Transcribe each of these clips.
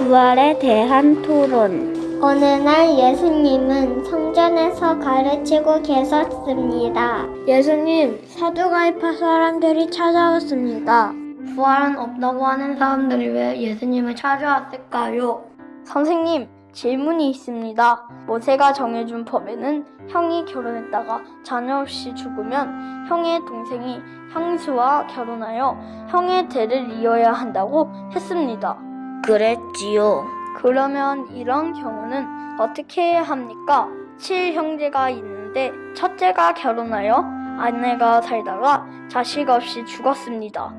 부활에 대한 토론. 어느 날 예수님은 성전에서 가르치고 계셨습니다. 예수님, 사두가이파 사람들이 찾아왔습니다. 부활은 없다고 하는 사람들이 왜 예수님을 찾아왔을까요? 선생님, 질문이 있습니다. 모세가 정해준 법에는 형이 결혼했다가 자녀 없이 죽으면 형의 동생이 형수와 결혼하여 형의 대를 이어야 한다고 했습니다. 그랬지요. 그러면 이런 경우는 어떻게 해야 합니까? 칠형제가 있는데 첫째가 결혼하여 아내가 살다가 자식 없이 죽었습니다.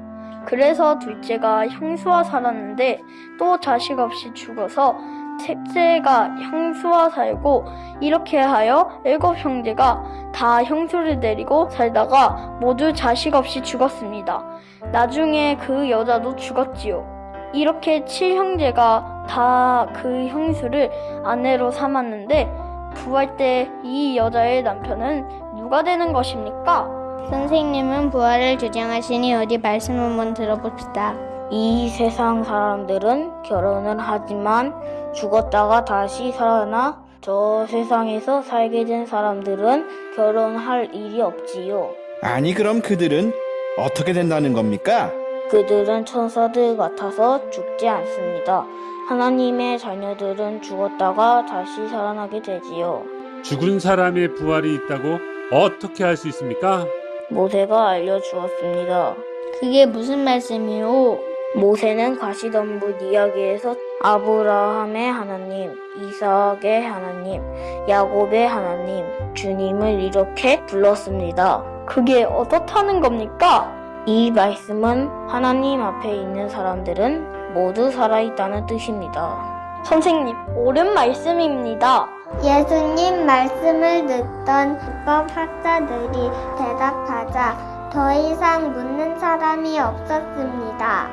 그래서 둘째가 형수와 살았는데 또 자식 없이 죽어서 셋째가 형수와 살고 이렇게 하여 일곱 형제가 다 형수를 데리고 살다가 모두 자식 없이 죽었습니다. 나중에 그 여자도 죽었지요. 이렇게 칠형제가 다 그 형수를 아내로 삼았는데 부활 때 이 여자의 남편은 누가 되는 것입니까? 선생님은 부활을 주장하시니 어디 말씀 한번 들어봅시다. 이 세상 사람들은 결혼을 하지만 죽었다가 다시 살아나 저 세상에서 살게 된 사람들은 결혼할 일이 없지요. 아니 그럼 그들은 어떻게 된다는 겁니까? 그들은 천사들 같아서 죽지 않습니다. 하나님의 자녀들은 죽었다가 다시 살아나게 되지요. 죽은 사람의 부활이 있다고 어떻게 할수 있습니까? 모세가 알려주었습니다. 그게 무슨 말씀이요? 모세는 가시덤불 이야기에서 아브라함의 하나님, 이삭의 하나님, 야곱의 하나님, 주님을 이렇게 불렀습니다. 그게 어떻다는 겁니까? 이 말씀은 하나님 앞에 있는 사람들은 모두 살아있다는 뜻입니다. 선생님, 옳은 말씀입니다. 예수님 말씀을 듣던 법 학자들이 대답하자 더 이상 묻는 사람이 없었습니다.